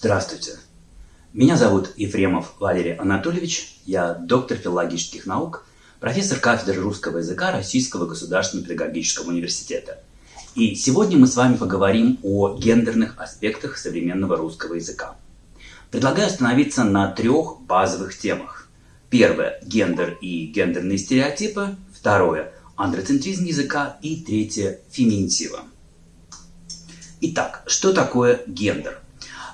Здравствуйте. Меня зовут Ефремов Валерий Анатольевич. Я доктор филологических наук, профессор кафедры русского языка Российского государственного педагогического университета. И сегодня мы с вами поговорим о гендерных аспектах современного русского языка. Предлагаю остановиться на трех базовых темах. Первое – гендер и гендерные стереотипы. Второе – андроцентризм языка. И третье – феминитива. Итак, что такое гендер?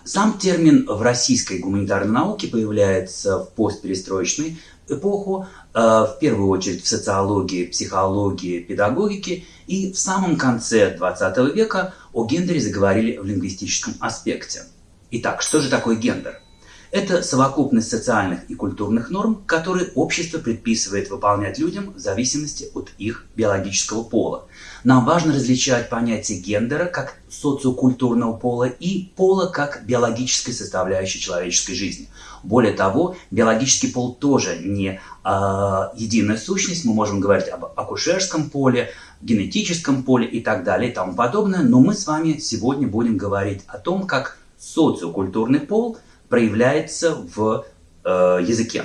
Сам термин в российской гуманитарной науке появляется в постперестроечную эпоху, э, в первую очередь в социологии, психологии, педагогике, и в самом конце 20 века о гендере заговорили в лингвистическом аспекте. Итак, что же такое гендер? Это совокупность социальных и культурных норм, которые общество предписывает выполнять людям в зависимости от их биологического пола. Нам важно различать понятие гендера как социокультурного пола и пола как биологической составляющей человеческой жизни. Более того, биологический пол тоже не э, единая сущность. Мы можем говорить об акушерском поле, генетическом поле и так далее и тому подобное. Но мы с вами сегодня будем говорить о том, как социокультурный пол – проявляется в э, языке.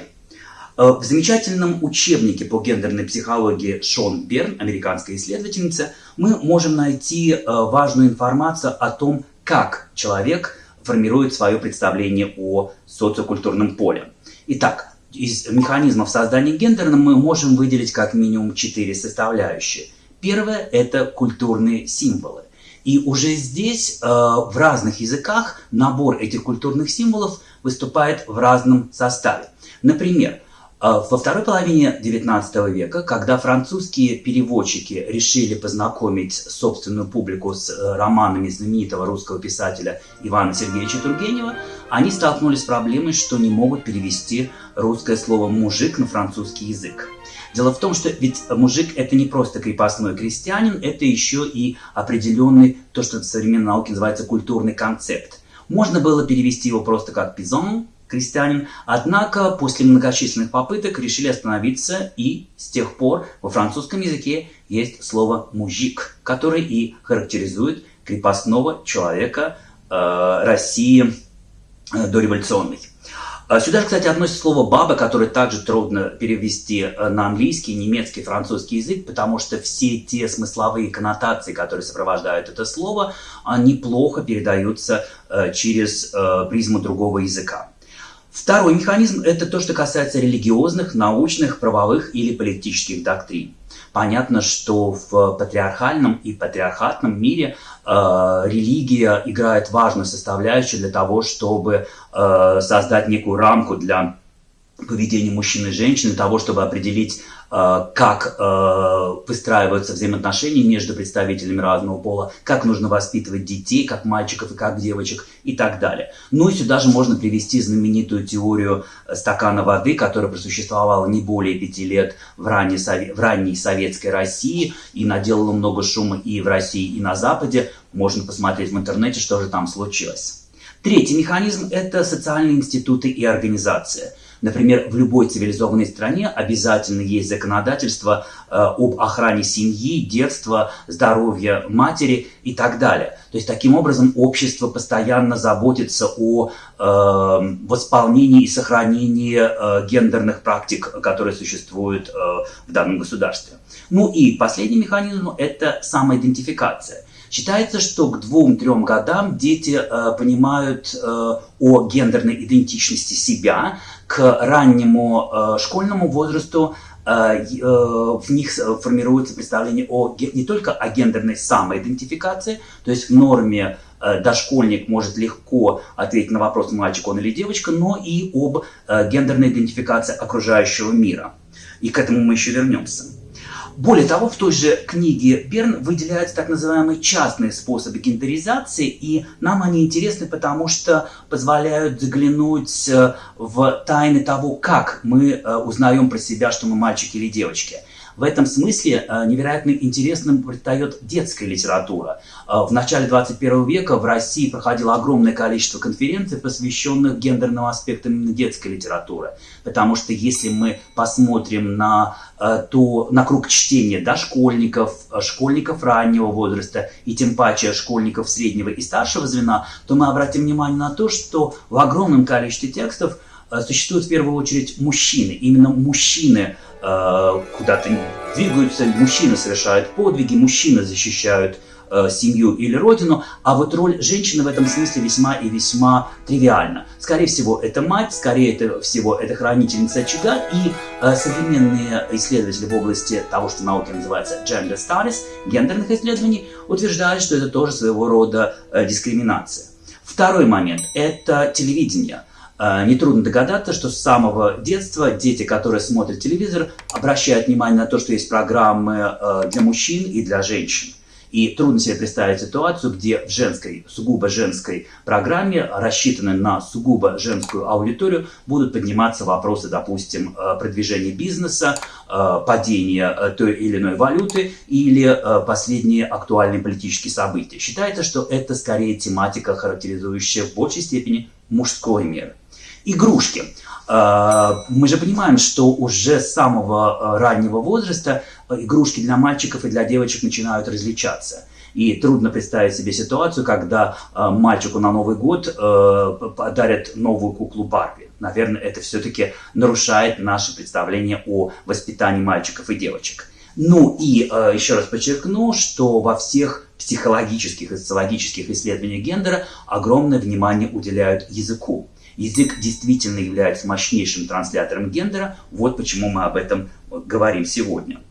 Э, в замечательном учебнике по гендерной психологии Шон Берн, американская исследовательница, мы можем найти э, важную информацию о том, как человек формирует свое представление о социокультурном поле. Итак, из механизмов создания гендера мы можем выделить как минимум четыре составляющие. Первое – это культурные символы. И уже здесь э, в разных языках набор этих культурных символов выступает в разном составе. Например, во второй половине XIX века, когда французские переводчики решили познакомить собственную публику с э, романами знаменитого русского писателя Ивана Сергеевича Тургенева, они столкнулись с проблемой, что не могут перевести русское слово «мужик» на французский язык. Дело в том, что ведь мужик это не просто крепостной крестьянин, это еще и определенный, то, что в современной науке называется культурный концепт. Можно было перевести его просто как пизон, крестьянин, однако после многочисленных попыток решили остановиться, и с тех пор во французском языке есть слово «мужик», который и характеризует крепостного человека э, России э, дореволюционной. А сюда, кстати, относится слово «баба», которое также трудно перевести э, на английский, немецкий, французский язык, потому что все те смысловые коннотации, которые сопровождают это слово, они плохо передаются э, через э, призму другого языка. Второй механизм – это то, что касается религиозных, научных, правовых или политических доктрин. Понятно, что в патриархальном и патриархатном мире э, религия играет важную составляющую для того, чтобы э, создать некую рамку для поведения мужчины и женщины, для того, чтобы определить как э, выстраиваются взаимоотношения между представителями разного пола, как нужно воспитывать детей, как мальчиков и как девочек и так далее. Ну и сюда же можно привести знаменитую теорию стакана воды, которая просуществовала не более пяти лет в ранней, в ранней советской России и наделала много шума и в России, и на Западе. Можно посмотреть в интернете, что же там случилось. Третий механизм – это социальные институты и организация – Например, в любой цивилизованной стране обязательно есть законодательство э, об охране семьи, детства, здоровья матери и так далее. То есть таким образом общество постоянно заботится о э, восполнении и сохранении э, гендерных практик, которые существуют э, в данном государстве. Ну и последний механизм – это самоидентификация. Считается, что к двум-трем годам дети э, понимают э, о гендерной идентичности себя, к раннему э, школьному возрасту э, э, в них формируется представление о, не только о гендерной самоидентификации, то есть в норме дошкольник может легко ответить на вопрос, мальчик он или девочка, но и об гендерной идентификации окружающего мира. И к этому мы еще вернемся. Более того, в той же книге Берн выделяются так называемые частные способы гендеризации, и нам они интересны, потому что позволяют заглянуть э, в тайны того, как мы э, узнаем про себя, что мы мальчики или девочки. В этом смысле э, невероятно интересным предстает детская литература. Э, в начале 21 века в России проходило огромное количество конференций, посвященных гендерным аспектам детской литературы. Потому что если мы посмотрим на, э, то, на круг чтения дошкольников, школьников раннего возраста и тем паче школьников среднего и старшего звена, то мы обратим внимание на то, что в огромном количестве текстов существуют в первую очередь мужчины. Именно мужчины Э, куда-то двигаются, мужчины совершают подвиги, мужчины защищают э, семью или родину, а вот роль женщины в этом смысле весьма и весьма тривиальна. Скорее всего, это мать, скорее всего, это хранительница очага, и современные исследователи в области того, что наука называется gender studies, гендерных исследований, утверждают, что это тоже своего рода э, дискриминация. Второй момент – это телевидение – нетрудно догадаться, что с самого детства дети, которые смотрят телевизор, обращают внимание на то, что есть программы э, для мужчин и для женщин. И трудно себе представить ситуацию, где в женской, сугубо женской программе, рассчитанной на сугубо женскую аудиторию, будут подниматься вопросы, допустим, э, продвижения бизнеса, падения той или иной валюты или последние актуальные политические события. Считается, что это скорее тематика, характеризующая в большей степени мужской мир. Игрушки. А, мы же понимаем, что уже с самого а, раннего возраста а, игрушки для мальчиков и для девочек начинают различаться. И трудно представить себе ситуацию, когда мальчику на Новый год подарят новую куклу Барби. Наверное, это все-таки нарушает наше представление о воспитании мальчиков и девочек. Ну и еще раз подчеркну, что во всех психологических и социологических исследованиях гендера огромное внимание уделяют языку. Язык действительно является мощнейшим транслятором гендера. Вот почему мы об этом говорим сегодня.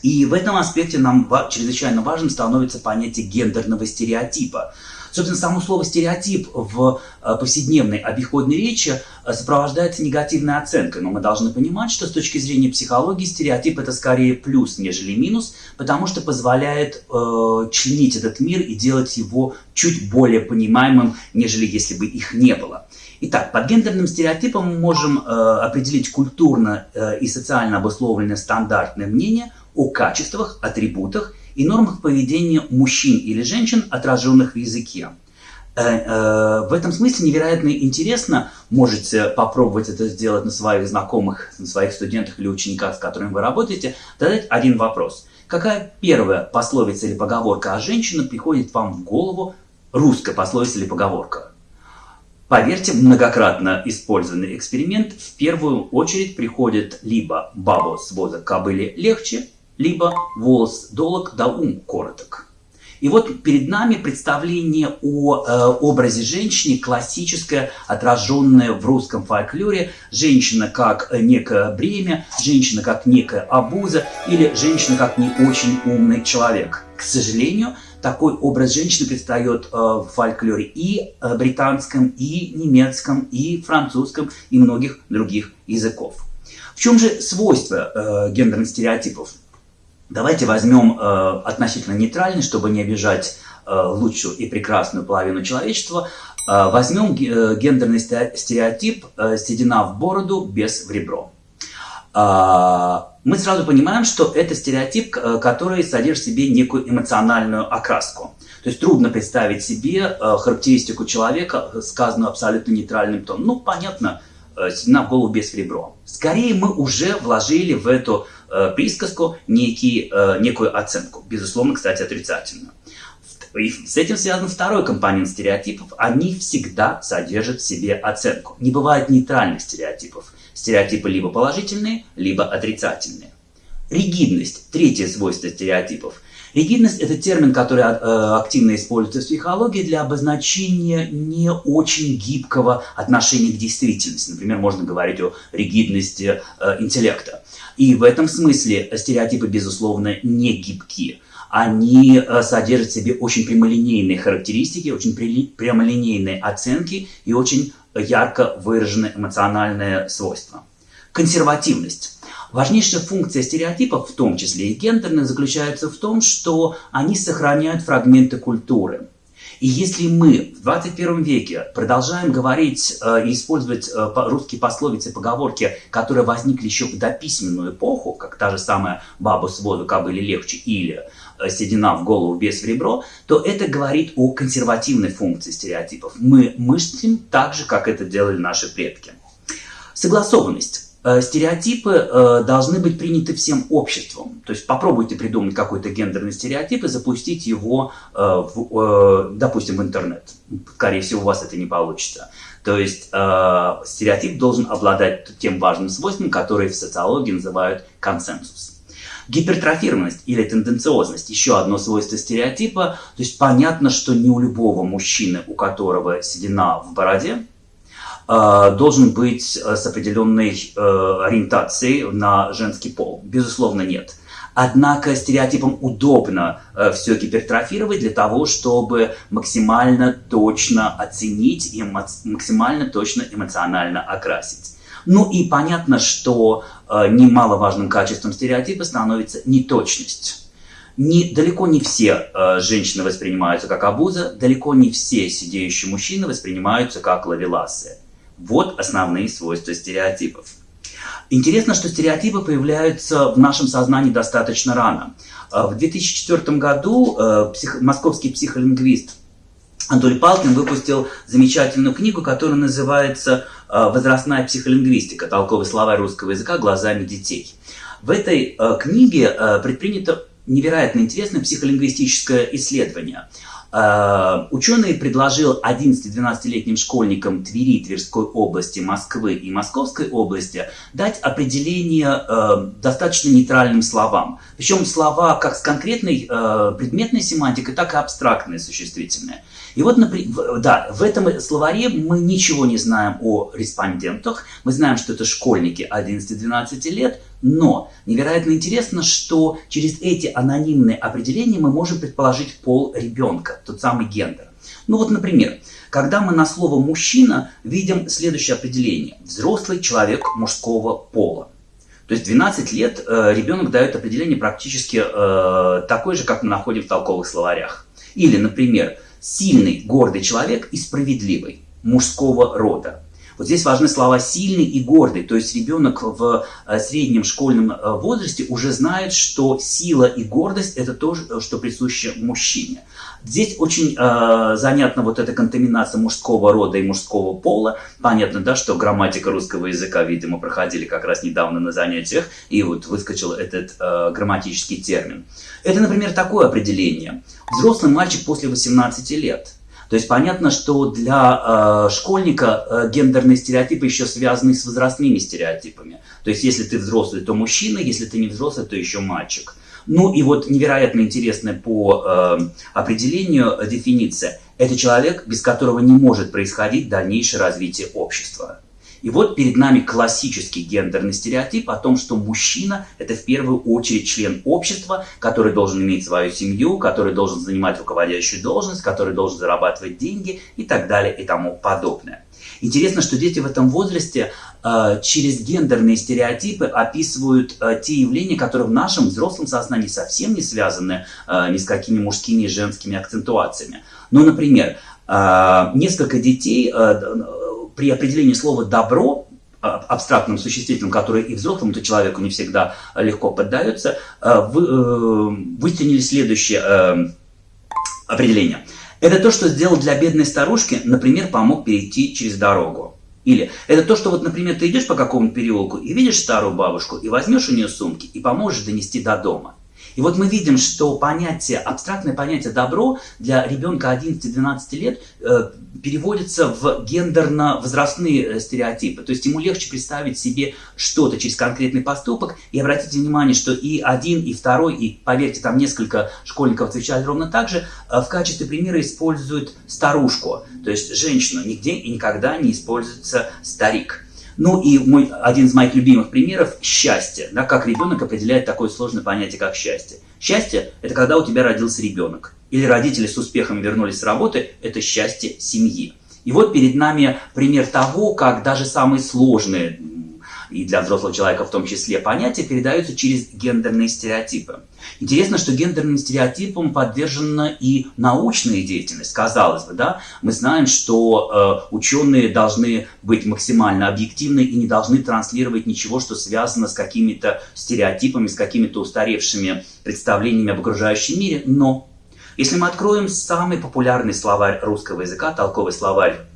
И в этом аспекте нам чрезвычайно важным становится понятие гендерного стереотипа. Собственно, само слово «стереотип» в э, повседневной обиходной речи э, сопровождается негативной оценкой, но мы должны понимать, что с точки зрения психологии стереотип – это скорее плюс, нежели минус, потому что позволяет э, членить этот мир и делать его чуть более понимаемым, нежели если бы их не было. Итак, под гендерным стереотипом мы можем э, определить культурно э, и социально обусловленное стандартное мнение о качествах, атрибутах и нормах поведения мужчин или женщин, отраженных в языке. Э, э, в этом смысле невероятно интересно, можете попробовать это сделать на своих знакомых, на своих студентах или учениках, с которыми вы работаете, задать один вопрос. Какая первая пословица или поговорка о женщинах приходит вам в голову, русская пословица или поговорка? Поверьте, многократно использованный эксперимент в первую очередь приходит либо бабу с воза кобыли легче, либо волос долог да ум короток. И вот перед нами представление о э, образе женщины, классическое, отраженное в русском фольклоре. Женщина как некое бремя, женщина как некая обуза или женщина как не очень умный человек. К сожалению, такой образ женщины предстает э, в фольклоре и э, британском, и немецком, и французском, и многих других языков. В чем же свойство э, гендерных стереотипов? Давайте возьмем относительно нейтральный, чтобы не обижать лучшую и прекрасную половину человечества. Возьмем гендерный стереотип «седина в бороду, без в ребро». Э, мы сразу понимаем, что это стереотип, э, который содержит в себе некую эмоциональную окраску. То есть трудно представить себе э, характеристику человека, сказанную абсолютно нейтральным тоном. Ну, понятно, э, седина в голову без ребро. Скорее мы уже вложили в эту присказку некий, некую оценку. Безусловно, кстати, отрицательную. И с этим связан второй компонент стереотипов. Они всегда содержат в себе оценку. Не бывает нейтральных стереотипов. Стереотипы либо положительные, либо отрицательные. Ригидность – третье свойство стереотипов. Ригидность – это термин, который э, активно используется в психологии для обозначения не очень гибкого отношения к действительности. Например, можно говорить о ригидности э, интеллекта. И в этом смысле стереотипы, безусловно, не гибкие. Они э, содержат в себе очень прямолинейные характеристики, очень прямолинейные оценки и очень ярко выраженные эмоциональные свойства. Консервативность. Важнейшая функция стереотипов, в том числе и гендерных, заключается в том, что они сохраняют фрагменты культуры. И если мы в 21 веке продолжаем говорить э, и использовать э, русские пословицы и поговорки, которые возникли еще в дописьменную эпоху, как та же самая «бабу с воду кобыле легче» или «седина в голову без в ребро», то это говорит о консервативной функции стереотипов. Мы мыслим так же, как это делали наши предки. Согласованность. Э, стереотипы э, должны быть приняты всем обществом. То есть попробуйте придумать какой-то гендерный стереотип и запустить его, э, в, допустим, в интернет. Скорее всего, у вас это не получится. То есть стереотип должен обладать тем важным свойством, которое в социологии называют консенсус. Гипертрофированность или тенденциозность – еще одно свойство стереотипа. То есть понятно, что не у любого мужчины, у которого седина в бороде, Э, должен быть э, с определенной э, ориентацией на женский пол. Безусловно, нет. Однако стереотипам удобно все гипертрофировать для того, чтобы максимально точно оценить и максимально точно эмоционально окрасить. Ну и понятно, что немаловажным качеством стереотипа становится неточность. Не, далеко не все э, женщины воспринимаются как обуза, далеко не все сидеющие мужчины воспринимаются как лавеласы. Вот основные свойства стереотипов. Интересно, что стереотипы появляются в нашем сознании достаточно рано. А, в 2004 году э, псих, московский психолингвист Анатолий Палкин выпустил замечательную книгу, которая называется э, «Возрастная психолингвистика. Толковый словарь русского языка глазами детей». В этой э, книге предпринято невероятно интересное психолингвистическое исследование – Э, ученый предложил 11-12-летним школьникам Твери, Тверской области, Москвы и Московской области дать определение э, достаточно нейтральным словам. Причем слова как с конкретной э, предметной семантикой, так и абстрактные, существительные. И вот, например, да, в этом словаре мы ничего не знаем о респондентах. Мы знаем, что это школьники 11-12 лет, но невероятно интересно, что через эти анонимные определения мы можем предположить пол ребенка, тот самый гендер. Ну вот, например, когда мы на слово «мужчина» видим следующее определение. Взрослый человек мужского пола. То есть 12 лет э, ребенок дает определение практически э, такое же, как мы находим в толковых словарях. Или, например, сильный, гордый человек и справедливый, мужского рода. Вот здесь важны слова «сильный» и «гордый». То есть ребенок в э, среднем школьном э, возрасте уже знает, что сила и гордость – это то, что присуще мужчине. Здесь очень э, занятна вот эта контаминация мужского рода и мужского пола. Понятно, да, что грамматика русского языка, видимо, проходили как раз недавно на занятиях, и вот выскочил этот э, грамматический термин. Это, например, такое определение. Взрослый мальчик после 18 лет – то есть понятно, что для э, школьника э, гендерные стереотипы еще связаны с возрастными стереотипами. То есть если ты взрослый, то мужчина, если ты не взрослый, то еще мальчик. Ну и вот невероятно интересная по э, определению дефиниция. Это человек, без которого не может происходить дальнейшее развитие общества. И вот перед нами классический гендерный стереотип о том, что мужчина – это в первую очередь член общества, который должен иметь свою семью, который должен занимать руководящую должность, который должен зарабатывать деньги и так далее и тому подобное. Интересно, что дети в этом возрасте э, через гендерные стереотипы описывают э, те явления, которые в нашем взрослом сознании совсем не связаны э, ни с какими мужскими и женскими акцентуациями. Ну, например, э, несколько детей э, при определении слова «добро» а, абстрактным существительным, который и взрослому-то человеку не всегда легко поддается, э, вы, э, вытянули следующее э, определение. Это то, что сделал для бедной старушки, например, помог перейти через дорогу. Или это то, что вот, например, ты идешь по какому-то переулку и видишь старую бабушку, и возьмешь у нее сумки и поможешь донести до дома. И вот мы видим, что понятие, абстрактное понятие добро для ребенка 11-12 лет э, переводится в гендерно-возрастные э, стереотипы. То есть ему легче представить себе что-то через конкретный поступок. И обратите внимание, что и один, и второй, и, поверьте, там несколько школьников отвечали ровно так же, э, в качестве примера используют старушку. То есть женщину нигде и никогда не используется старик. Ну и мой, один из моих любимых примеров – счастье. Да, как ребенок определяет такое сложное понятие, как счастье. Счастье – это когда у тебя родился ребенок. Или родители с успехом вернулись с работы – это счастье семьи. И вот перед нами пример того, как даже самые сложные и для взрослого человека в том числе, понятия передаются через гендерные стереотипы. Интересно, что гендерным стереотипам подвержена и научная деятельность, казалось бы, да? Мы знаем, что э, ученые должны быть максимально объективны и не должны транслировать ничего, что связано с какими-то стереотипами, с какими-то устаревшими представлениями об окружающем мире, но если мы откроем самый популярный словарь русского языка, толковый словарь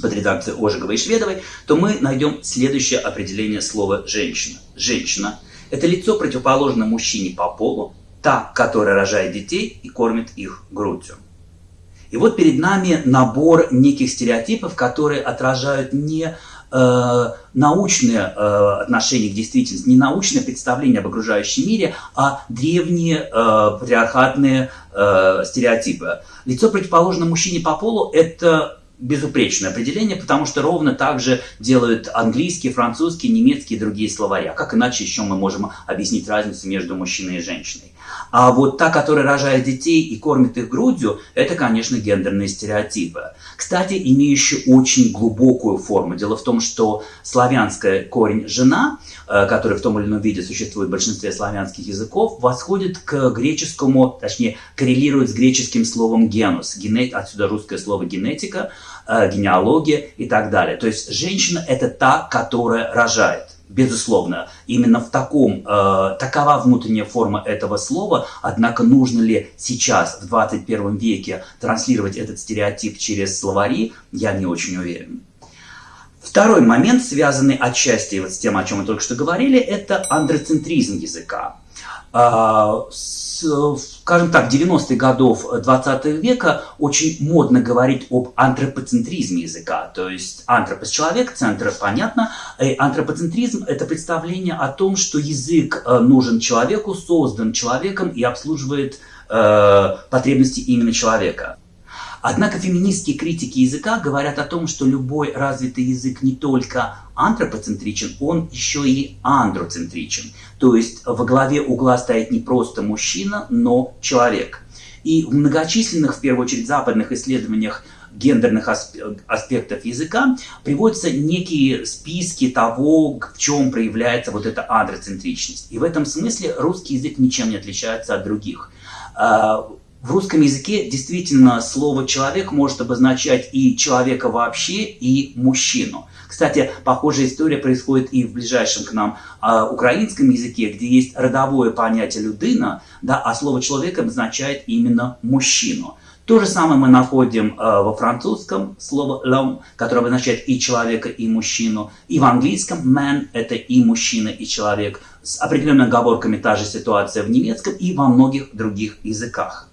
под редакцией Ожеговой и Шведовой, то мы найдем следующее определение слова «женщина». Женщина – это лицо, противоположное мужчине по полу, та, которая рожает детей и кормит их грудью. И вот перед нами набор неких стереотипов, которые отражают не э, научные э, отношения к действительности, не научное представление об окружающем мире, а древние э, патриархатные э, стереотипы. Лицо противоположное мужчине по полу – это безупречное определение, потому что ровно так же делают английский, французский, немецкий и другие словари. А как иначе еще мы можем объяснить разницу между мужчиной и женщиной? А вот та, которая рожает детей и кормит их грудью, это, конечно, гендерные стереотипы. Кстати, имеющие очень глубокую форму. Дело в том, что славянская корень «жена», э, который в том или ином виде существует в большинстве славянских языков, восходит к греческому, точнее, коррелирует с греческим словом «генус». Генет, отсюда русское слово «генетика», генеалогия и так далее. То есть женщина – это та, которая рожает. Безусловно, именно в таком, э, такова внутренняя форма этого слова, однако нужно ли сейчас, в 21 веке, транслировать этот стереотип через словари, я не очень уверен. Второй момент, связанный отчасти вот с тем, о чем мы только что говорили, это андроцентризм языка. Э, скажем так, 90-х годов 20 века очень модно говорить об антропоцентризме языка. То есть антропос – человек, центр – понятно. И антропоцентризм – это представление о том, что язык э, нужен человеку, создан человеком и обслуживает э, потребности именно человека. Однако феминистские критики языка говорят о том, что любой развитый язык не только антропоцентричен, он еще и андроцентричен. То есть во главе угла стоит не просто мужчина, но человек. И в многочисленных, в первую очередь, западных исследованиях гендерных аспектов языка приводятся некие списки того, в чем проявляется вот эта андроцентричность. И в этом смысле русский язык ничем не отличается от других. В русском языке действительно слово «человек» может обозначать и человека вообще, и мужчину. Кстати, похожая история происходит и в ближайшем к нам э, украинском языке, где есть родовое понятие «людина», да, а слово «человек» обозначает именно мужчину. То же самое мы находим э, во французском слово l'homme, которое обозначает и человека, и мужчину. И в английском man – это и мужчина, и человек. С определенными оговорками та же ситуация в немецком и во многих других языках.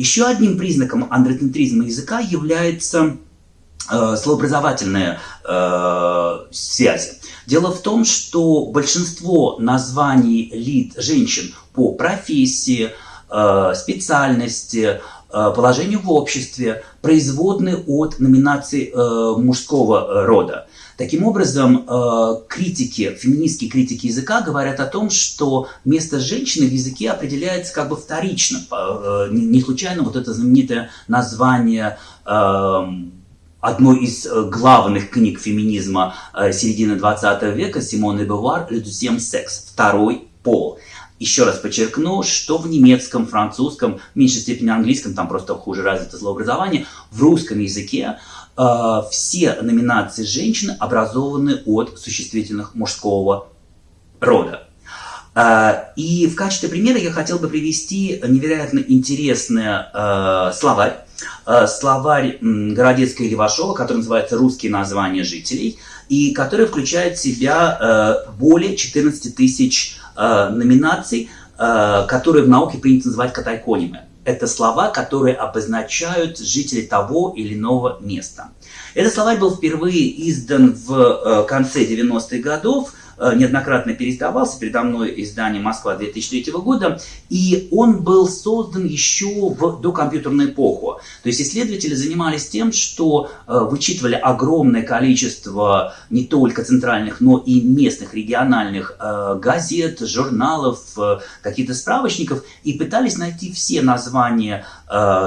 Еще одним признаком андроцентризма языка является э, словообразовательные э, связи. Дело в том, что большинство названий лиц женщин по профессии, э, специальности, положению в обществе производны от номинаций э, мужского рода. Таким образом, э, критики, феминистские критики языка говорят о том, что место женщины в языке определяется как бы вторично. Э, не случайно вот это знаменитое название одной из э, главных книг феминизма середины 20 века Симоны Бевар «Le deuxième sexe» – «Второй пол». Еще раз подчеркну, что в немецком, французском, в меньшей степени английском, там просто хуже развито словообразование, в русском языке Э, все номинации женщины образованы от существительных мужского рода. Э, и в качестве примера я хотел бы привести невероятно интересный э, словарь. Словарь Городецкого и Левашова, который называется «Русские названия жителей», и который включает в себя более 14 тысяч номинаций, которые в науке принято называть катайконимы это слова, которые обозначают жителей того или иного места. Этот словарь был впервые издан в э, конце 90-х годов Э, неоднократно переиздавался, передо мной издание «Москва» 2003 года, и он был создан еще в докомпьютерную эпоху. То есть исследователи занимались тем, что э, вычитывали огромное количество не только центральных, но и местных, региональных э, газет, журналов, каких-то справочников, и пытались найти все названия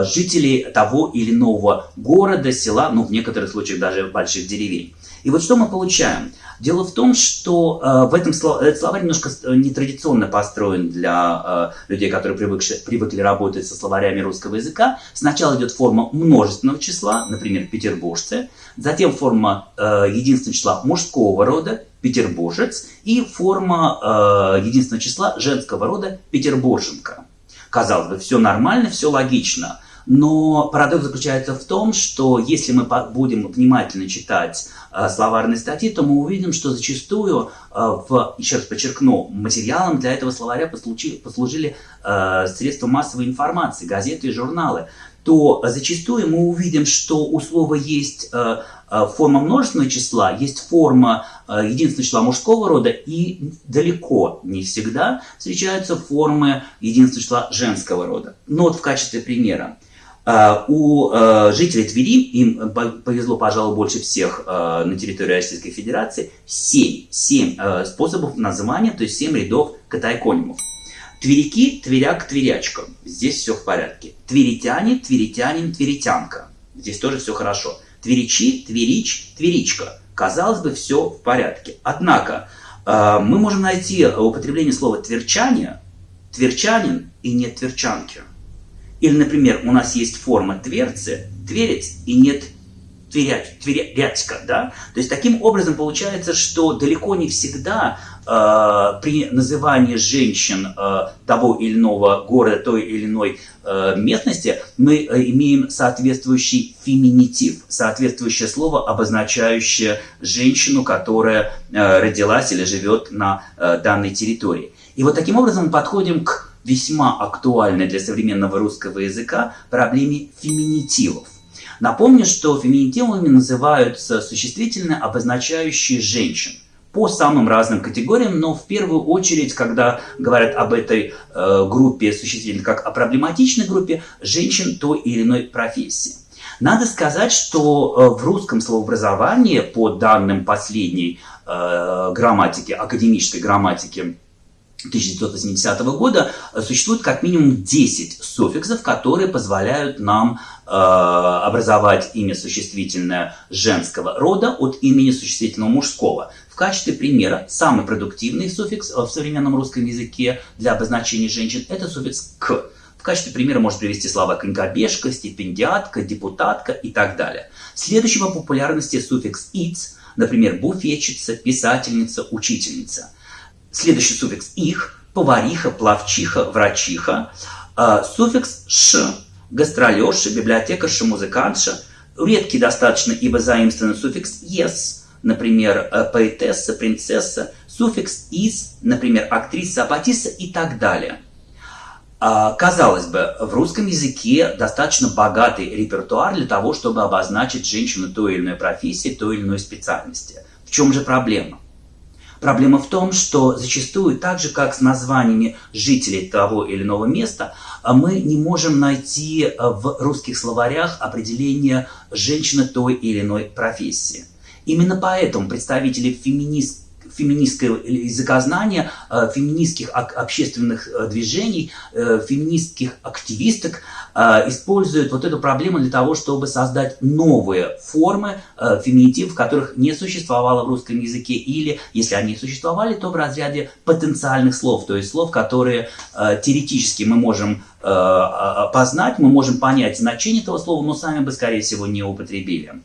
жителей того или иного города, села, ну в некоторых случаях даже больших деревень. И вот что мы получаем? Дело в том, что э, в этом этот словарь немножко э, нетрадиционно построен для э, людей, которые привыкли, привыкли работать со словарями русского языка. Сначала идет форма множественного числа, например, петербуржцы, затем форма э, единственного числа мужского рода, петербуржец, и форма э, единственного числа женского рода, петербурженка. Казалось бы, все нормально, все логично. Но парадокс заключается в том, что если мы будем внимательно читать э, словарные статьи, то мы увидим, что зачастую, э, в, еще раз подчеркну, материалом для этого словаря послужили, послужили э, средства массовой информации, газеты и журналы, то зачастую мы увидим, что у слова есть форма множественного числа, есть форма единственного числа мужского рода, и далеко не всегда встречаются формы единственного числа женского рода. Но вот в качестве примера. А, у а, жителей Твери, им повезло, пожалуй, больше всех а, на территории Российской Федерации, 7, 7 способов названия, то есть 7 рядов катайконимов. Тверики, тверяк, тверячка. Здесь все в порядке. Тверитяне, тверитянин, тверитянка. Здесь тоже все хорошо. Тверичи, тверич, тверичка. Казалось бы, все в порядке. Однако, мы можем найти употребление слова тверчане, тверчанин и нет тверчанки. Или, например, у нас есть форма тверцы, тверец и нет тверяч, тверячка, да? То есть таким образом получается, что далеко не всегда э, при назывании женщин э, того или иного города, той или иной э, местности мы э, имеем соответствующий феминитив, соответствующее слово, обозначающее женщину, которая э, родилась или живет на э, данной территории. И вот таким образом мы подходим к весьма актуальной для современного русского языка проблеме феминитивов. Напомню, что феминитивами называются существительные, обозначающие женщин по самым разным категориям, но в первую очередь, когда говорят об этой э, группе существительных как о проблематичной группе женщин той или иной профессии. Надо сказать, что э, в русском словообразовании, по данным последней э, грамматики, академической грамматики 1980 года э, существует как минимум 10 суффиксов, которые позволяют нам э, образовать имя существительное женского рода от имени существительного мужского. В качестве примера самый продуктивный суффикс в современном русском языке для обозначения женщин – это суффикс «к». В качестве примера можно привести слова «конькобежка», «стипендиатка», «депутатка» и так далее. Следующий по популярности суффикс «иц», например, «буфетчица», «писательница», «учительница». Следующий суффикс «их», повариха, плавчиха, врачиха. А, суффикс «ш», гастролерша, библиотекарша, музыкантша. Редкий достаточно, ибо заимствованный суффикс «ес», например, э, поэтесса, принцесса. Суффикс «из», например, актриса, апатиса и так далее. А, казалось бы, в русском языке достаточно богатый репертуар для того, чтобы обозначить женщину той или иной профессии, той или иной специальности. В чем же проблема? Проблема в том, что зачастую, так же как с названиями жителей того или иного места, а мы не можем найти э, в русских словарях определение женщины той или иной профессии. Именно поэтому представители феминист феминистского языкознания, э, феминистских общественных э, движений, э, феминистских активисток используют вот эту проблему для того, чтобы создать новые формы феминитив, которых не существовало в русском языке, или, если они существовали, то в разряде потенциальных слов, то есть слов, которые теоретически мы можем познать, мы можем понять значение этого слова, но сами бы, скорее всего, не употребили.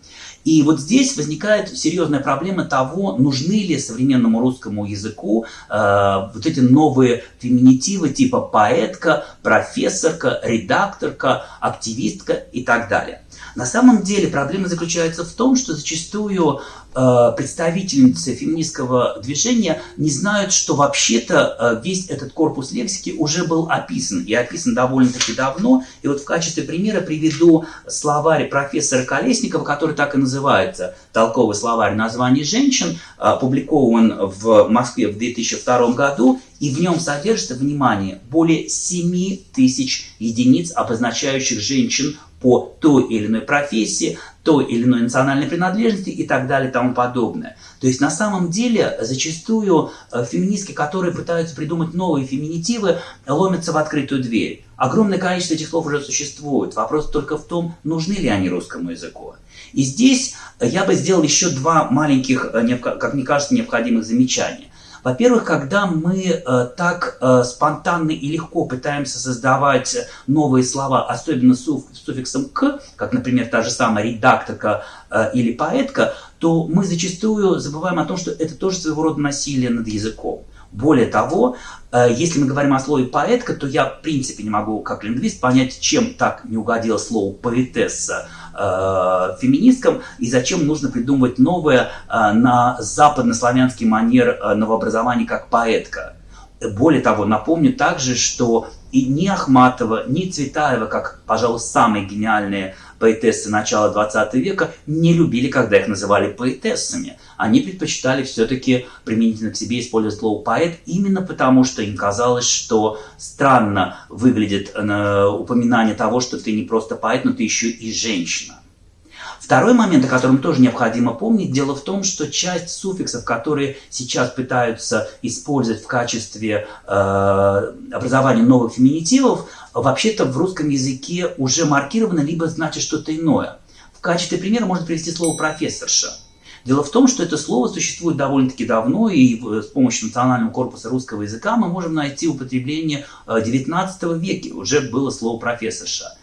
И вот здесь возникает серьезная проблема того, нужны ли современному русскому языку э, вот эти новые феминитивы типа поэтка, профессорка, редакторка, активистка и так далее. На самом деле проблема заключается в том, что зачастую э, представительницы феминистского движения не знают, что вообще-то э, весь этот корпус лексики уже был описан, и описан довольно-таки давно. И вот в качестве примера приведу словарь профессора Колесникова, который так и называется. «Толковый словарь названий женщин», опубликован в Москве в 2002 году, и в нем содержится, внимание, более 7 тысяч единиц, обозначающих женщин по той или иной профессии, той или иной национальной принадлежности и так далее и тому подобное. То есть на самом деле зачастую э, феминистки, которые пытаются придумать новые феминитивы, ломятся в открытую дверь. Огромное количество этих слов уже существует. Вопрос только в том, нужны ли они русскому языку. И здесь я бы сделал еще два маленьких, э, как мне кажется, необходимых замечания. Во-первых, когда мы э, так э, спонтанно и легко пытаемся создавать новые слова, особенно с суффиксом «к», как, например, та же самая редакторка э, или поэтка, то мы зачастую забываем о том, что это тоже своего рода насилие над языком. Более того, если мы говорим о слове поэтка, то я в принципе не могу, как лингвист, понять, чем так не угодило слово поэтесса феминисткам и зачем нужно придумывать новое э, на западнославянский манер э, новообразования как поэтка. Более того, напомню также, что и ни Ахматова, ни Цветаева, как, пожалуй, самые гениальные поэтессы начала 20 века, не любили, когда их называли поэтессами. Они предпочитали все-таки применительно к себе использовать слово «поэт» именно потому, что им казалось, что странно выглядит э, упоминание того, что ты не просто поэт, но ты еще и женщина. Второй момент, о котором тоже необходимо помнить, дело в том, что часть суффиксов, которые сейчас пытаются использовать в качестве э, образования новых феминитивов, вообще-то в русском языке уже маркированы, либо значит что-то иное. В качестве примера можно привести слово «профессорша». Дело в том, что это слово существует довольно-таки давно, и с помощью Национального корпуса русского языка мы можем найти употребление XIX веке. Уже было слово «профессорша».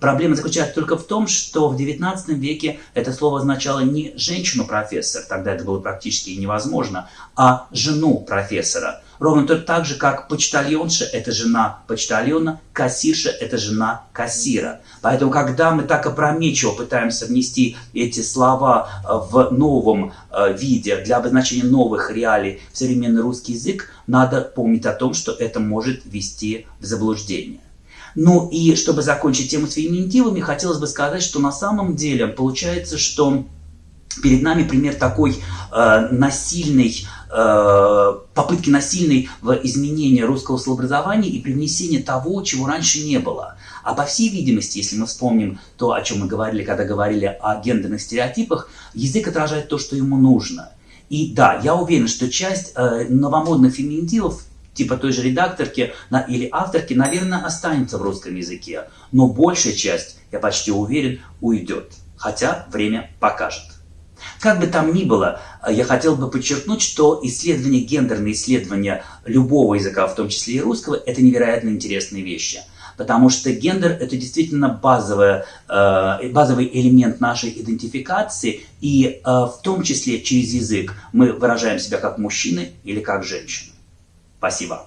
Проблема заключается только в том, что в XIX веке это слово означало не женщину-профессор, тогда это было практически невозможно, а жену профессора. Ровно так же, как почтальонша – это жена почтальона, кассирша – это жена кассира. Поэтому, когда мы так опрометчиво пытаемся внести эти слова э, в новом э, виде для обозначения новых реалий в современный русский язык, надо помнить о том, что это может ввести в заблуждение. Ну и чтобы закончить тему с феминитивами, хотелось бы сказать, что на самом деле получается, что перед нами пример такой э, насильной, э, попытки насильной в изменении русского словообразования и привнесения того, чего раньше не было. А по всей видимости, если мы вспомним то, о чем мы говорили, когда говорили о гендерных стереотипах, язык отражает то, что ему нужно. И да, я уверен, что часть э, новомодных феминитивов типа той же редакторки или авторки, наверное, останется в русском языке, но большая часть, я почти уверен, уйдет, хотя время покажет. Как бы там ни было, я хотел бы подчеркнуть, что исследование, гендерные исследования любого языка, в том числе и русского, это невероятно интересные вещи. Потому что гендер – это действительно базовая, э, базовый элемент нашей идентификации, и э, в том числе через язык мы выражаем себя как мужчины или как женщины. Спасибо.